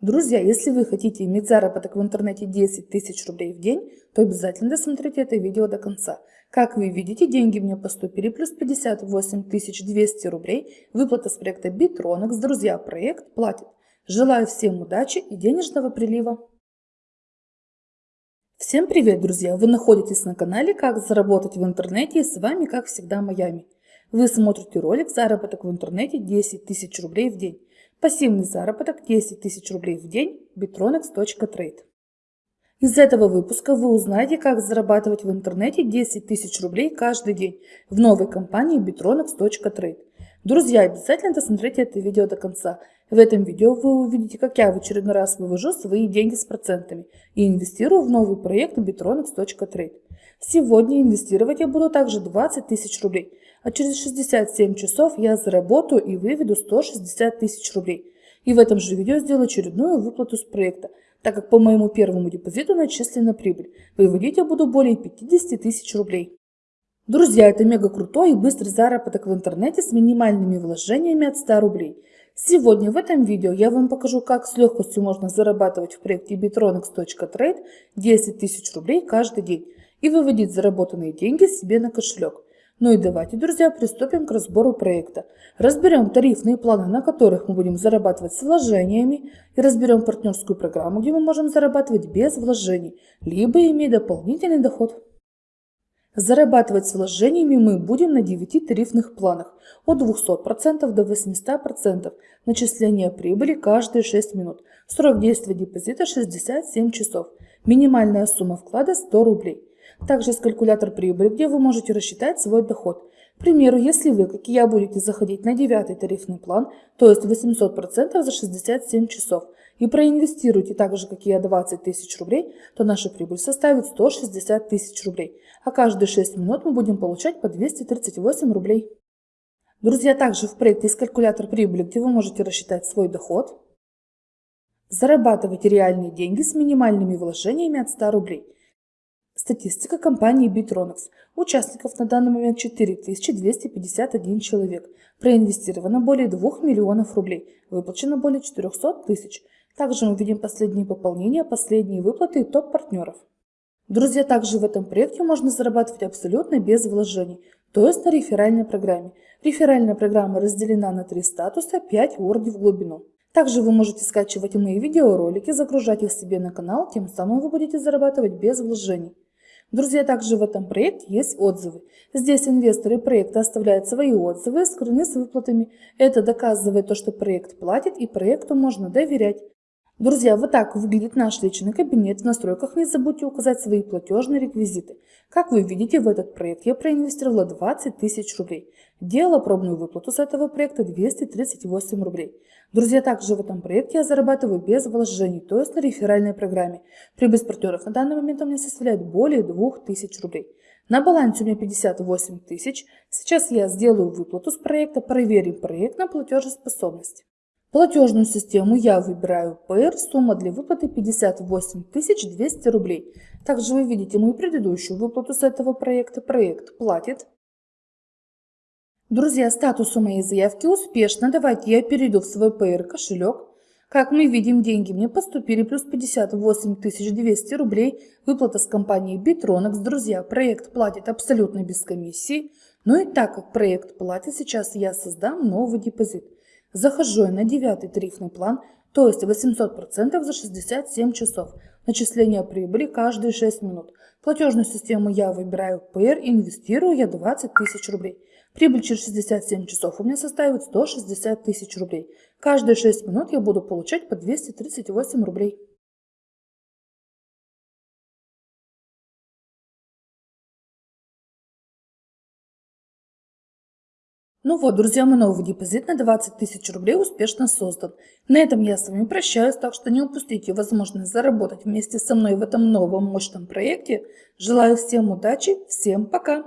Друзья, если вы хотите иметь заработок в интернете 10 тысяч рублей в день, то обязательно досмотрите это видео до конца. Как вы видите, деньги мне поступили плюс 58 200 рублей. Выплата с проекта Bitronex. Друзья, проект платит. Желаю всем удачи и денежного прилива. Всем привет, друзья! Вы находитесь на канале «Как заработать в интернете» и с вами, как всегда, Майами. Вы смотрите ролик «Заработок в интернете 10 тысяч рублей в день». Пассивный заработок 10 тысяч рублей в день bitronex.trade. Из этого выпуска вы узнаете, как зарабатывать в интернете 10 тысяч рублей каждый день в новой компании bitronex.trade. Друзья, обязательно досмотрите это видео до конца. В этом видео вы увидите, как я в очередной раз вывожу свои деньги с процентами и инвестирую в новый проект bitronex.trade. Сегодня инвестировать я буду также 20 тысяч рублей – а через 67 часов я заработаю и выведу 160 тысяч рублей. И в этом же видео сделаю очередную выплату с проекта, так как по моему первому депозиту начислена прибыль. Выводить я буду более 50 тысяч рублей. Друзья, это мега крутой и быстрый заработок в интернете с минимальными вложениями от 100 рублей. Сегодня в этом видео я вам покажу, как с легкостью можно зарабатывать в проекте bitronex.trade 10 тысяч рублей каждый день и выводить заработанные деньги себе на кошелек. Ну и давайте, друзья, приступим к разбору проекта. Разберем тарифные планы, на которых мы будем зарабатывать с вложениями, и разберем партнерскую программу, где мы можем зарабатывать без вложений, либо иметь дополнительный доход. Зарабатывать с вложениями мы будем на 9 тарифных планах от 200% до 800%. Начисление прибыли каждые 6 минут. Срок действия депозита 67 часов. Минимальная сумма вклада 100 рублей. Также есть калькулятор прибыли, где вы можете рассчитать свой доход. К примеру, если вы, как и я, будете заходить на девятый тарифный план, то есть 800% за 67 часов, и проинвестируете так же, как и я, 20 тысяч рублей, то наша прибыль составит 160 тысяч рублей, а каждые 6 минут мы будем получать по 238 рублей. Друзья, также в проекте есть калькулятор прибыли, где вы можете рассчитать свой доход, зарабатывать реальные деньги с минимальными вложениями от 100 рублей – Статистика компании Bitronex. Участников на данный момент 4251 человек. Проинвестировано более 2 миллионов рублей. Выплачено более 400 тысяч. Также мы видим последние пополнения, последние выплаты и топ-партнеров. Друзья, также в этом проекте можно зарабатывать абсолютно без вложений, то есть на реферальной программе. Реферальная программа разделена на три статуса, 5 уровней в глубину. Также вы можете скачивать мои видеоролики, загружать их себе на канал, тем самым вы будете зарабатывать без вложений. Друзья, также в этом проекте есть отзывы. Здесь инвесторы проекта оставляют свои отзывы, скрыны с выплатами. Это доказывает то, что проект платит и проекту можно доверять. Друзья, вот так выглядит наш личный кабинет. В настройках не забудьте указать свои платежные реквизиты. Как вы видите, в этот проект я проинвестировала 20 тысяч рублей. Делала пробную выплату с этого проекта 238 рублей. Друзья, также в этом проекте я зарабатываю без вложений, то есть на реферальной программе. Прибыль партнеров на данный момент у меня составляет более 2000 рублей. На балансе у меня 58 тысяч. Сейчас я сделаю выплату с проекта, проверим проект на платежеспособность. Платежную систему я выбираю PR, сумма для выплаты 58 200 рублей. Также вы видите мою предыдущую выплату с этого проекта. Проект платит. Друзья, статус у моей заявки успешно. Давайте я перейду в свой PR кошелек. Как мы видим, деньги мне поступили плюс 58 200 рублей. Выплата с компанией Bitronex. Друзья, проект платит абсолютно без комиссии. Ну и так как проект платит, сейчас я создам новый депозит. Захожу я на девятый тарифный план, то есть 800% за 67 часов. Начисление прибыли каждые 6 минут. Платежную систему я выбираю PR, инвестирую я 20 тысяч рублей. Прибыль через 67 часов у меня составит 160 тысяч рублей. Каждые 6 минут я буду получать по 238 рублей. Ну вот, друзья, мой новый депозит на 20 тысяч рублей успешно создан. На этом я с вами прощаюсь, так что не упустите возможность заработать вместе со мной в этом новом мощном проекте. Желаю всем удачи, всем пока!